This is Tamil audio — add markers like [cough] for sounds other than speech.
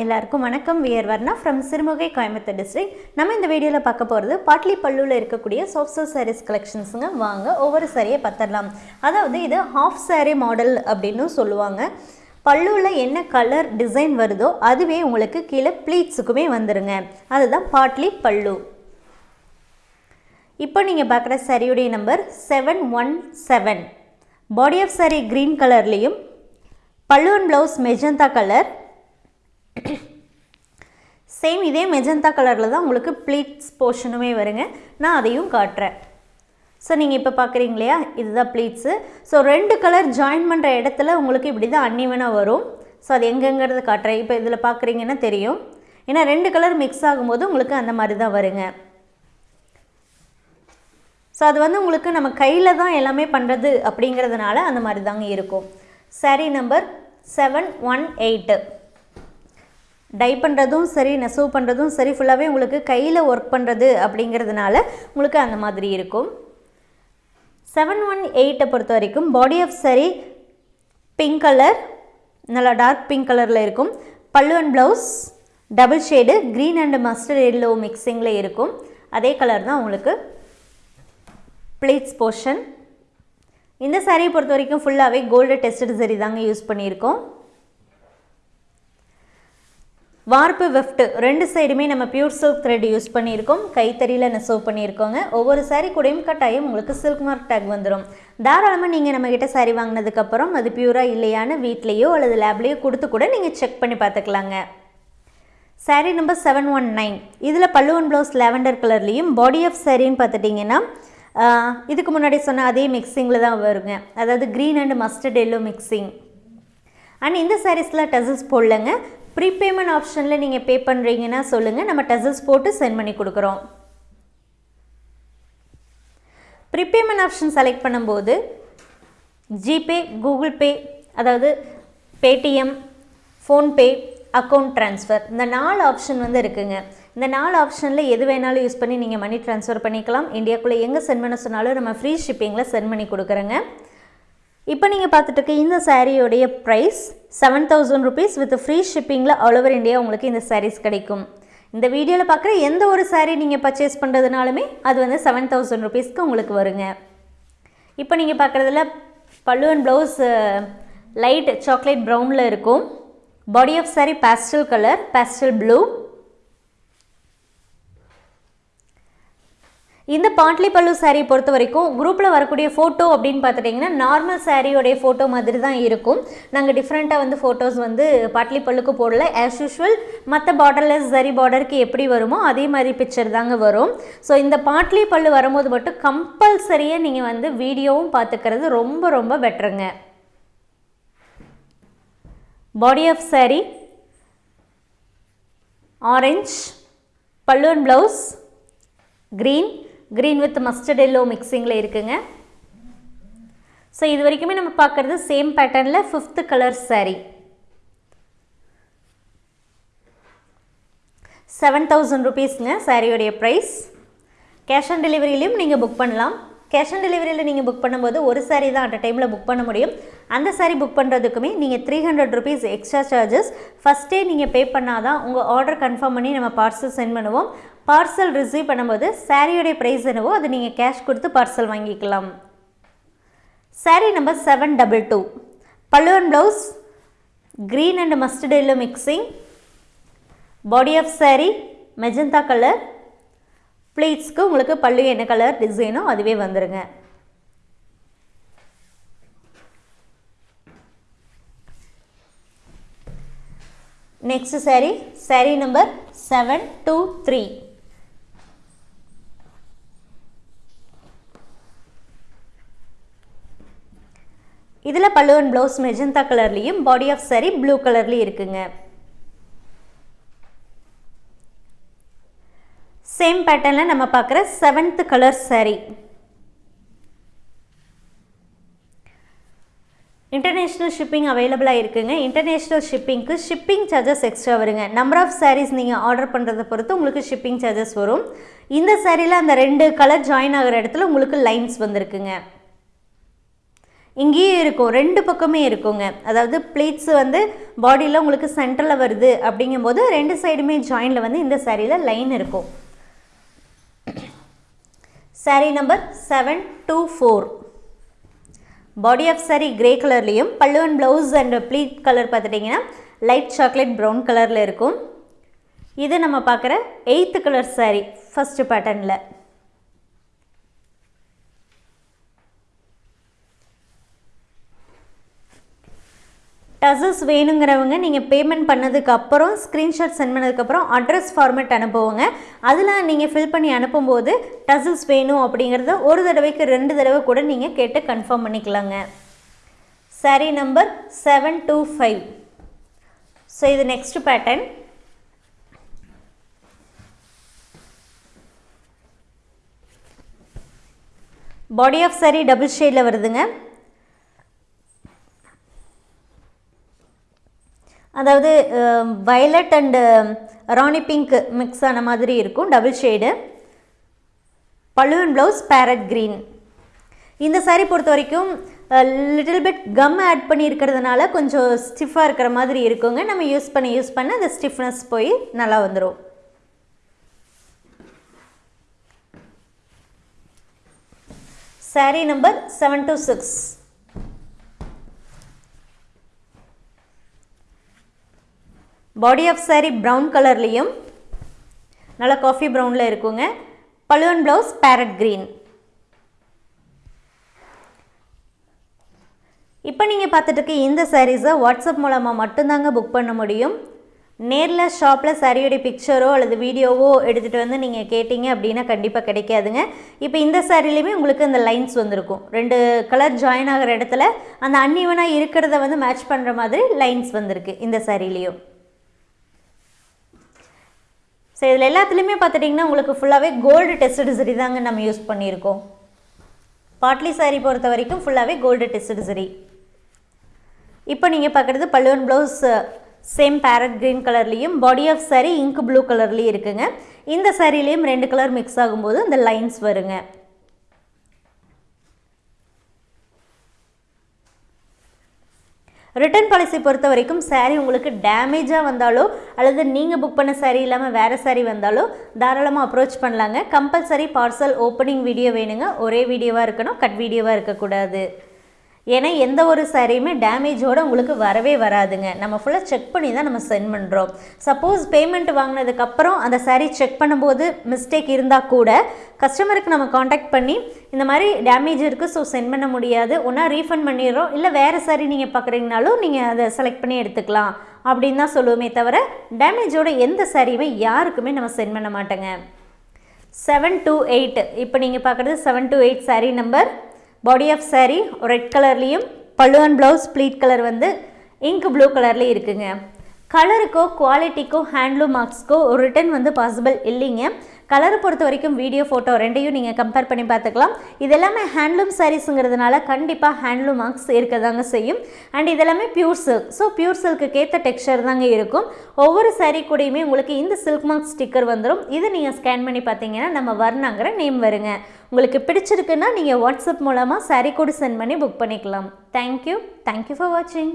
எல்லாருக்கும் வணக்கம். We are Varna from Sirumugai Coimbatore district நம்ம இந்த வீடியோவில் பார்க்க போகிறது பாட்லி பல்லுவில் இருக்கக்கூடிய சாஃப்ட் சாரீஸ் கலெக்ஷன்ஸுங்க வாங்க ஒவ்வொரு சாரியை பார்த்துடலாம். அதாவது இது ஹாஃப் சாரீ மாடல் அப்படின்னு சொல்லுவாங்க. பல்லுவில் என்ன கலர் டிசைன் வருதோ அதுவே உங்களுக்கு கீழே ப்ளீட்ஸுக்குமே வந்துருங்க. அதுதான் பாட்லி பல்லு இப்போ நீங்கள் பார்க்குற சரியுடைய number seven one seven body of sari green கலர்லேயும் பல்லுவன் ப்ளவுஸ் மெஜந்தா கலர் [clears throat] சேம் இதே மெஜந்தா கலரில் தான் உங்களுக்கு ப்ளீட்ஸ் போர்ஷனுமே வருங்க. நான் அதையும் காட்டுறேன். ஸோ நீங்கள் இப்போ பார்க்குறீங்க இல்லையா? இதுதான் ப்ளீட்ஸு ஸோ ரெண்டு கலர் ஜாயின் பண்ணுற இடத்துல உங்களுக்கு இப்படி தான் அன்னிவனாக வரும். ஸோ அது எங்கெங்கிறது காட்டுறேன். இப்போ இதில் பார்க்குறீங்கன்னா தெரியும். ஏன்னா ரெண்டு கலர் மிக்ஸ் ஆகும்போது உங்களுக்கு அந்த மாதிரி தான் வருங்க. ஸோ அது வந்து உங்களுக்கு நம்ம கையில் தான் எல்லாமே பண்ணுறது அப்படிங்கிறதுனால அந்த மாதிரி தாங்க இருக்கும். சரி number seven one eight dye பண்ணுறதும் சரி நெசவு பண்ணுறதும் சரி ஃபுல்லாகவே உங்களுக்கு கையில் ஒர்க் பண்ணுறது அப்படிங்கிறதுனால உங்களுக்கு அந்த மாதிரி இருக்கும். செவன் ஒன் எயிட்டை பொறுத்த வரைக்கும் body of sari pink colour நல்லா டார்க் பிங்க் கலரில் இருக்கும். Pallu and blouse double shade green and mustard yellow மிக்சிங்கில் இருக்கும். அதே கலர் தான் உங்களுக்கு ப்ளீட்ஸ் போர்ஷன் இந்த சாரியை பொறுத்த வரைக்கும் ஃபுல்லாகவே கோல்டு டெஸ்டட் சரி தாங்க யூஸ் பண்ணியிருக்கோம். வார்ப்பு வெஃப்ட் ரெண்டு சைடுமே நம்ம பியூர் சில்க் த்ரெட் யூஸ் பண்ணியிருக்கோம். கைத்தறியில் நெசவு பண்ணியிருக்கோங்க. ஒவ்வொரு சாரீ கூடயும் கட்டாயம் உங்களுக்கு சில்க் மார்க் டேக் வந்துடும் தாராளமாக நீங்கள் நம்மக்கிட்ட சாரீ வாங்கினதுக்கப்புறம் அது பியூராக இல்லையான்னு வீட்லேயோ அல்லது லேப்லேயோ கொடுத்து கூட நீங்கள் செக் பண்ணி பார்த்துக்கலாங்க. Sari number seven one nine இதில் பல்லுவன் ப்ளவுஸ் லாவெண்டர் கலர்லேயும் பாடி ஆஃப் சாரின்னு பார்த்துட்டிங்கன்னா இதுக்கு முன்னாடி சொன்ன அதே மிக்சிங்கில் தான் வருங்க. அதாவது green and mustard yellow mixing and இந்த சாரீஸில் டசஸ் போடலங்க. ப்ரீபேமெண்ட் ஆப்ஷனில் நீங்கள் பே பண்ணுறீங்கன்னா சொல்லுங்கள் நம்ம டசல்ஸ் போட்டு சென்ட் பண்ணி கொடுக்குறோம். ப்ரீபேமெண்ட் ஆப்ஷன் செலக்ட் பண்ணும்போது ஜிபே கூகுள் பே அதாவது பேடிஎம் ஃபோன்பே அக்கௌண்ட் ட்ரான்ஸ்ஃபர் இந்த நாலு ஆப்ஷன் வந்து இருக்குங்க. இந்த நாலு ஆப்ஷனில் எது வேணாலும் யூஸ் பண்ணி நீங்கள் மணி ட்ரான்ஸ்ஃபர் பண்ணிக்கலாம். இந்தியாக்குள்ளே எங்கே சென்ட் பண்ண சொன்னாலும் நம்ம ஃப்ரீ ஷிப்பிங்கில் சென்ட் பண்ணி கொடுக்குறோங்க. இப்போ நீங்கள் பார்த்துட்டு இருக்க இந்த சாரியோடைய price seven thousand rupees with free ஷிப்பிங்கில் all over India உங்களுக்கு இந்த சாரீஸ் கிடைக்கும். இந்த வீடியோவில் பார்க்குற எந்த ஒரு சாரீ நீங்கள் பர்ச்சேஸ் பண்ணுறதுனாலுமே அது வந்து செவன் தௌசண்ட் ருபீஸ்க்கு உங்களுக்கு வருங்க. இப்போ நீங்கள் பார்க்குறதுல பல்லு அண்ட் ப்ளவுஸ் லைட் சாக்லேட் ப்ரௌனில் இருக்கும். Body of sari pastel colour pastel blue இந்த பாட்லி பல்லு சாரீ பொறுத்த வரைக்கும் குரூப்பில் வரக்கூடிய ஃபோட்டோ அப்படின்னு பார்த்துட்டிங்கன்னா நார்மல் சாரியோடைய ஃபோட்டோ மாதிரி தான் இருக்கும். நாங்கள் டிஃப்ரெண்ட்டாக வந்து ஃபோட்டோஸ் வந்து பாட்லி பல்லுக்கு போடல. ஆஸ் யூஷுவல் மற்ற பார்டர்லெஸ் சரி பார்டருக்கு எப்படி வருமோ அதே மாதிரி பிக்சர் தாங்க வரும். ஸோ இந்த பாட்லி பல்லு வரும்போது மட்டும் கம்பல்சரியாக நீங்கள் வந்து வீடியோவும் பார்த்துக்கிறது ரொம்ப ரொம்ப பெட்டருங்க பாடி ஆஃப் சாரி ஆரஞ்ச் பல்லு and blouse green green with mustard yellow மிக்சிங்கில் இருக்குங்க. ஸோ இது வரைக்குமே நம்ம பார்க்குறது சேம் பேட்டர்னில் fifth colour sari seven thousand ருபீஸ்ங்க சாரியோடைய ப்ரைஸ் கேஷ் ஆன் டெலிவரியிலையும் நீங்கள் புக் பண்ணலாம். கேஷ் ஆன் டெலிவரியில் நீங்கள் புக் பண்ணும்போது ஒரு சாரீ தான் அட் டைமில் புக் பண்ண முடியும். அந்த சாரீ புக் பண்ணுறதுக்குமே நீங்கள் three hundred rupees extra charges ஃபஸ்ட்டே நீங்கள் பே பண்ணால் தான் உங்கள் ஆர்டர் கன்ஃபார்ம் பண்ணி நம்ம பார்சல் சென்ட் பண்ணுவோம். பார்சல் ரிசீவ் பண்ணும்போது சாரியோடைய ப்ரைஸ் என்னவோ அது நீங்கள் கேஷ் கொடுத்து பார்சல் வாங்கிக்கலாம். Sari number seven double two pallu and blouse green and mustard yellow mixing body of sari magenta colour ப்ளீட்ஸ்க்கு உங்களுக்கு பல்லு என்ன கலர் டிசைனோ அதுவே வந்துடுங்க next sari sari number seven two three இதில் பல்லுவன் ப்ளவுஸ் மெஜந்தா கலர்லேயும் பாடி ஆஃப் சாரீ ப்ளூ கலர்லேயும் இருக்குங்க. சேம் பேட்டர்னில் நம்ம பார்க்குற seventh colour sari international shipping அவைலபிளாக இருக்குங்க. இன்டர்நேஷ்னல் ஷிப்பிங்க்கு ஷிப்பிங் சார்ஜஸ் எக்ஸ்ட்ரா வருங்க. நம்பர் ஆஃப் சாரீஸ் நீங்கள் ஆர்டர் பண்ணுறத பொறுத்து உங்களுக்கு ஷிப்பிங் சார்ஜஸ் வரும். இந்த சாரியில் அந்த ரெண்டு கலர் ஜாயின் ஆகிற இடத்துல உங்களுக்கு லைன்ஸ் வந்திருக்குங்க. இங்கேயும் இருக்கும் ரெண்டு பக்கமே இருக்குங்க. அதாவது ப்ளீட்ஸ் வந்து பாடியில் உங்களுக்கு சென்டரில் வருது அப்படிங்கும்போது ரெண்டு சைடுமே ஜாயிண்டில் வந்து இந்த சாரியில் லைன் இருக்கும். Sari number seven two four body of sari grey கலர்லேயும் பல்லுவன் ப்ளவுஸ் அண்ட் ப்ளீட் கலர் பார்த்துட்டிங்கன்னா லைட் சாக்லேட் ப்ரௌன் கலரில் இருக்கும். இது நம்ம பார்க்குற எயித்து கலர் சாரீ ஃபஸ்ட்டு பேட்டர்னில் டசஸ் வேணுங்கிறவங்க நீங்கள் பேமெண்ட் பண்ணதுக்கப்புறம் ஸ்க்ரீன்ஷாட் சென்ட் பண்ணதுக்கப்புறம் அட்ரஸ் ஃபார்மேட் அனுப்புவோங்க. அதில் நீங்கள் ஃபில் பண்ணி அனுப்பும்போது டசல்ஸ் வேணும் அப்படிங்கிறத ஒரு தடவைக்கு ரெண்டு தடவை கூட நீங்கள் கேட்டு கன்ஃபார்ம் பண்ணிக்கலாங்க. Sari number seven two five so இது next pattern body of sari double ஷேடில் வருதுங்க. அதாவது violet and rani pink mix ஆன மாதிரி இருக்கும் double shade பழுவன் blouse parrot green இந்த சாரீ பொறுத்த வரைக்கும் லிட்டில் பிட் கம் ஆட் பண்ணியிருக்கிறதுனால கொஞ்சம் ஸ்டிஃபாக இருக்கிற மாதிரி இருக்குங்க. நம்ம யூஸ் பண்ணி யூஸ் பண்ண அந்த ஸ்டிஃப்னஸ் போய் நல்லா வந்துடும் sari number seven two six body of sari brown கலர்லேயும் நல்லா காஃபி ப்ரௌனில் இருக்குங்க. பழுவன் ப்ளவுஸ் பேரட் க்ரீன் இப்போ நீங்கள் பார்த்துட்டு இந்த சாரீஸை வாட்ஸ்அப் மூலமாக மட்டும்தாங்க புக் பண்ண முடியும். நேரில் ஷாப்பில் சாரியோடைய பிக்சரோ அல்லது வீடியோவோ எடுத்துகிட்டு வந்து நீங்கள் கேட்டிங்க அப்படின்னா கண்டிப்பாக கிடைக்காதுங்க. இப்போ இந்த சாரிலையுமே உங்களுக்கு அந்த லைன்ஸ் வந்திருக்கும். ரெண்டு கலர் ஜாயின் ஆகிற இடத்துல அந்த அன்இவனாக இருக்கிறத வந்து மேட்ச் பண்ணுற மாதிரி லைன்ஸ் வந்திருக்கு இந்த சாரிலையும் ஸோ இதில் எல்லாத்துலேயுமே பார்த்துட்டிங்கன்னா உங்களுக்கு ஃபுல்லாகவே கோல்டு டெஸ்டட் சரி தாங்க நம்ம யூஸ் பண்ணியிருக்கோம். பாட்லி சாரீ பொறுத்த வரைக்கும் ஃபுல்லாகவே கோல்டு டெஸ்டட் சரி இப்போ நீங்கள் பார்க்குறது பல்லுவன் ப்ளவுஸ் சேம் பேரட் க்ரீன் கலர்லேயும் body of sari ink blue கலர்லேயும் இருக்குங்க. இந்த சாரீலேயும் ரெண்டு கலர் மிக்ஸ் ஆகும்போது இந்த லைன்ஸ் வருங்க. ரிட்டர்ன் பாலிசி பொறுத்த வரைக்கும் சாரீ உங்களுக்கு டேமேஜாக வந்தாலோ அல்லது நீங்கள் புக் பண்ண சாரீ இல்லாமல் வேறு சாரீ வந்தாலோ தாராளமாக அப்ரோச் பண்ணலாங்க. கம்பல்சரி பார்சல் ஓப்பனிங் வீடியோ வேணுங்க. ஒரே வீடியோவாக இருக்கணும் கட் வீடியோவாக இருக்கக்கூடாது. ஏன்னா எந்த ஒரு சாரியுமே டேமேஜோடு உங்களுக்கு வரவே வராதுங்க. நம்ம ஃபுல்லாக செக் பண்ணி தான் நம்ம சென்ட் பண்ணுறோம் சப்போஸ் பேமெண்ட் வாங்கினதுக்கப்புறம் அந்த சாரீ செக் பண்ணும்போது மிஸ்டேக் இருந்தால் கூட கஸ்டமருக்கு நம்ம காண்டாக்ட் பண்ணி இந்த மாதிரி டேமேஜ் இருக்குது ஸோ சென்ட் பண்ண முடியாது. ஒன்றா ரீஃபண்ட் பண்ணிடுறோம். இல்லை வேறு சாரீ நீங்கள் பார்க்குறீங்கனாலும் நீங்கள் அதை செலக்ட் பண்ணி எடுத்துக்கலாம். அப்படின்னு தான் சொல்லுவோமே தவிர டேமேஜோட எந்த சாரியுமே யாருக்குமே நம்ம சென்ட் பண்ண மாட்டோங்க. செவன் டூ எயிட் இப்போ நீங்கள் பார்க்குறது seven two eight sari number body of sari red கலர்லேயும் பல்லுவன் ப்ளவுஸ் ப்ளீட் கலர் வந்து இங்க் ப்ளூ கலர்லேயும் இருக்குங்க. கலருக்கோ குவாலிட்டிக்கோ ஹேண்ட்லூம் மார்க்ஸ்க்கோ ஒரு ரிட்டன் வந்து பாசிபிள் இல்லைங்க. கலரை பொறுத்த வரைக்கும் வீடியோ ஃபோட்டோ ரெண்டையும் நீங்கள் கம்பேர் பண்ணி பார்த்துக்கலாம். இது எல்லாமே ஹேண்ட்லூம் சாரீஸுங்கிறதுனால கண்டிப்பாக ஹேண்ட்லூம் மார்க்ஸ் இருக்க தாங்க செய்யும். அண்ட் இதெல்லாமே பியூர் சில்க் ஸோ பியூர் சில்க்குக்கேற்ற ஏற்ற டெக்ஸ்சர் தாங்க இருக்கும். ஒவ்வொரு சாரீ கூடயுமே உங்களுக்கு இந்த சில்க் மார்க் ஸ்டிக்கர் வந்துடும் இதை நீங்கள் ஸ்கேன் பண்ணி பார்த்தீங்கன்னா நம்ம வர்ணாங்கிற நேம் வருங்க. உங்களுக்கு பிடிச்சிருக்குன்னா நீங்கள் வாட்ஸ்அப் மூலமாக சாரீ கூட சென்ட் பண்ணி புக் பண்ணிக்கலாம். தேங்க்யூ தேங்க்யூ ஃபார் வாட்சிங்